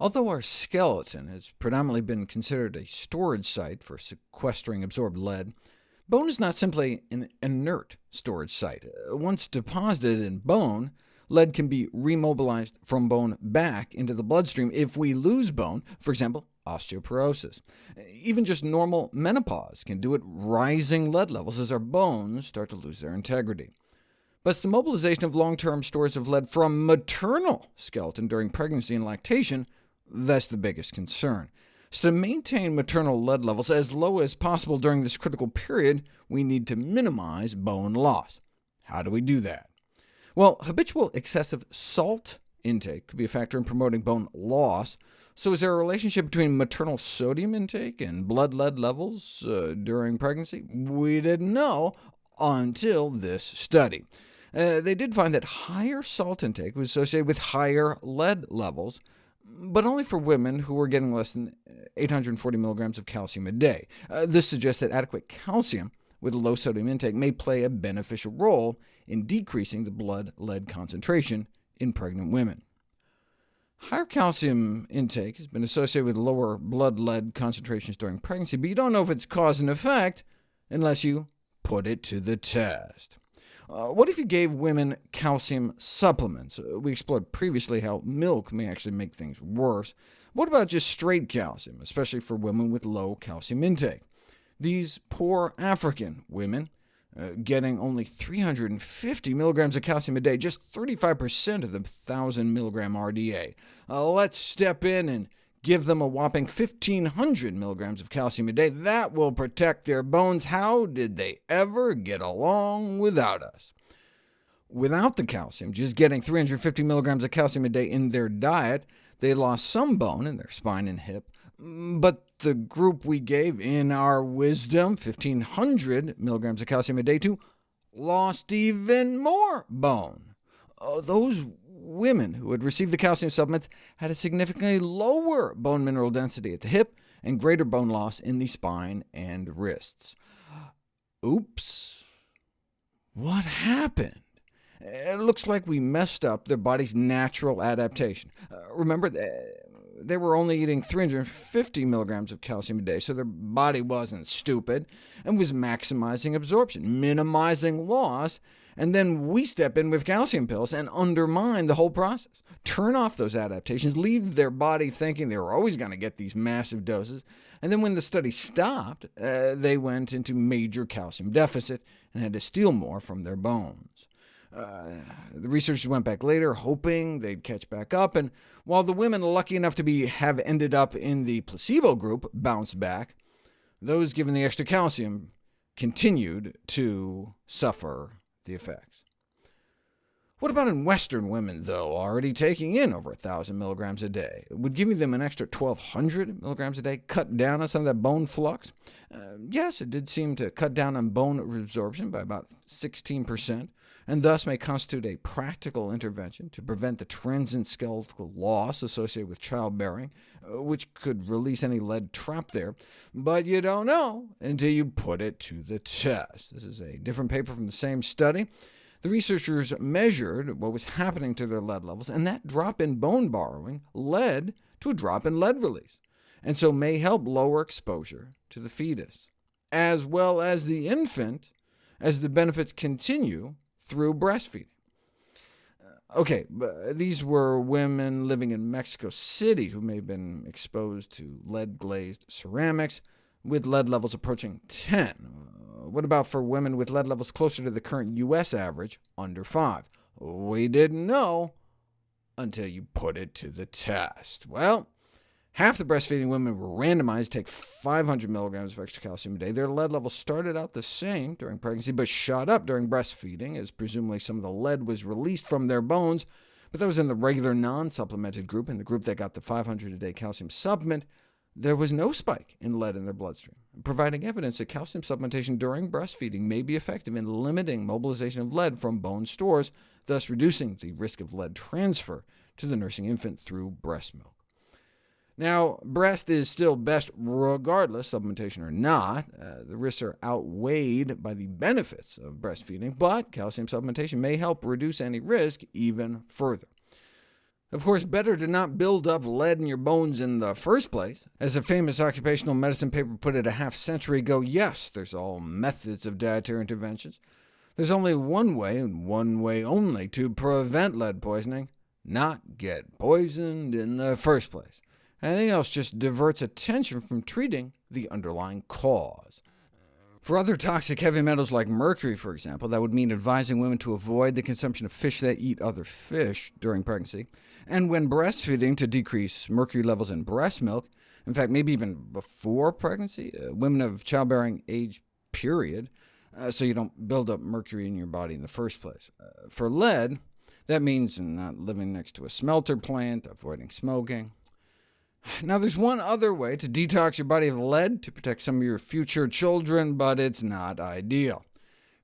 Although our skeleton has predominantly been considered a storage site for sequestering absorbed lead, bone is not simply an inert storage site. Uh, once deposited in bone, lead can be remobilized from bone back into the bloodstream if we lose bone, for example, osteoporosis. Even just normal menopause can do it, rising lead levels as our bones start to lose their integrity. But the mobilization of long-term stores of lead from maternal skeleton during pregnancy and lactation that's the biggest concern. So to maintain maternal lead levels as low as possible during this critical period, we need to minimize bone loss. How do we do that? Well, habitual excessive salt intake could be a factor in promoting bone loss. So is there a relationship between maternal sodium intake and blood lead levels uh, during pregnancy? We didn't know until this study. Uh, they did find that higher salt intake was associated with higher lead levels, but only for women who were getting less than 840 milligrams of calcium a day. Uh, this suggests that adequate calcium with a low sodium intake may play a beneficial role in decreasing the blood lead concentration in pregnant women. Higher calcium intake has been associated with lower blood lead concentrations during pregnancy, but you don't know if it's cause and effect unless you put it to the test. Uh, what if you gave women calcium supplements? Uh, we explored previously how milk may actually make things worse. What about just straight calcium, especially for women with low calcium intake? These poor African women, uh, getting only 350 milligrams of calcium a day, just 35% of the 1,000 milligram RDA. Uh, let's step in and Give them a whopping 1,500 milligrams of calcium a day. That will protect their bones. How did they ever get along without us? Without the calcium, just getting 350 milligrams of calcium a day in their diet, they lost some bone in their spine and hip, but the group we gave in our wisdom 1,500 milligrams of calcium a day to lost even more bone. Uh, those women who had received the calcium supplements had a significantly lower bone mineral density at the hip and greater bone loss in the spine and wrists. Oops. What happened? It looks like we messed up their body's natural adaptation. Uh, remember, they were only eating 350 milligrams of calcium a day, so their body wasn't stupid, and was maximizing absorption, minimizing loss, and then we step in with calcium pills and undermine the whole process. Turn off those adaptations, leave their body thinking they were always going to get these massive doses, and then when the study stopped, uh, they went into major calcium deficit and had to steal more from their bones. Uh, the researchers went back later, hoping they'd catch back up, and while the women lucky enough to be have ended up in the placebo group bounced back, those given the extra calcium continued to suffer the effects. What about in Western women, though, already taking in over 1,000 milligrams a day? Would giving them an extra 1,200 milligrams a day cut down on some of that bone flux? Uh, yes, it did seem to cut down on bone resorption by about 16%, and thus may constitute a practical intervention to prevent the transient skeletal loss associated with childbearing, uh, which could release any lead trapped there. But you don't know until you put it to the test. This is a different paper from the same study. The researchers measured what was happening to their lead levels, and that drop in bone borrowing led to a drop in lead release, and so may help lower exposure to the fetus, as well as the infant, as the benefits continue through breastfeeding. Uh, OK, these were women living in Mexico City who may have been exposed to lead-glazed ceramics, with lead levels approaching 10. What about for women with lead levels closer to the current U.S. average, under 5? We didn't know until you put it to the test. Well, half the breastfeeding women were randomized to take 500 milligrams of extra calcium a day. Their lead levels started out the same during pregnancy, but shot up during breastfeeding, as presumably some of the lead was released from their bones, but that was in the regular non-supplemented group. In the group that got the 500 a day calcium supplement, there was no spike in lead in their bloodstream, providing evidence that calcium supplementation during breastfeeding may be effective in limiting mobilization of lead from bone stores, thus reducing the risk of lead transfer to the nursing infant through breast milk. Now, breast is still best regardless, supplementation or not. Uh, the risks are outweighed by the benefits of breastfeeding, but calcium supplementation may help reduce any risk even further. Of course, better to not build up lead in your bones in the first place. As a famous occupational medicine paper put it a half-century ago, yes, there's all methods of dietary interventions. There's only one way, and one way only, to prevent lead poisoning, not get poisoned in the first place. Anything else just diverts attention from treating the underlying cause. For other toxic heavy metals like mercury, for example, that would mean advising women to avoid the consumption of fish that eat other fish during pregnancy, and when breastfeeding to decrease mercury levels in breast milk, in fact, maybe even before pregnancy, uh, women of childbearing age period, uh, so you don't build up mercury in your body in the first place. Uh, for lead, that means not living next to a smelter plant, avoiding smoking, now, there's one other way to detox your body of lead to protect some of your future children, but it's not ideal.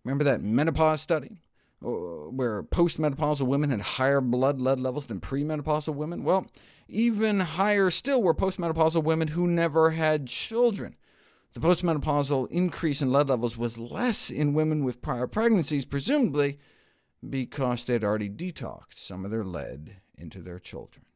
Remember that menopause study, uh, where postmenopausal women had higher blood lead levels than premenopausal women? Well, even higher still were postmenopausal women who never had children. The postmenopausal increase in lead levels was less in women with prior pregnancies, presumably because they had already detoxed some of their lead into their children.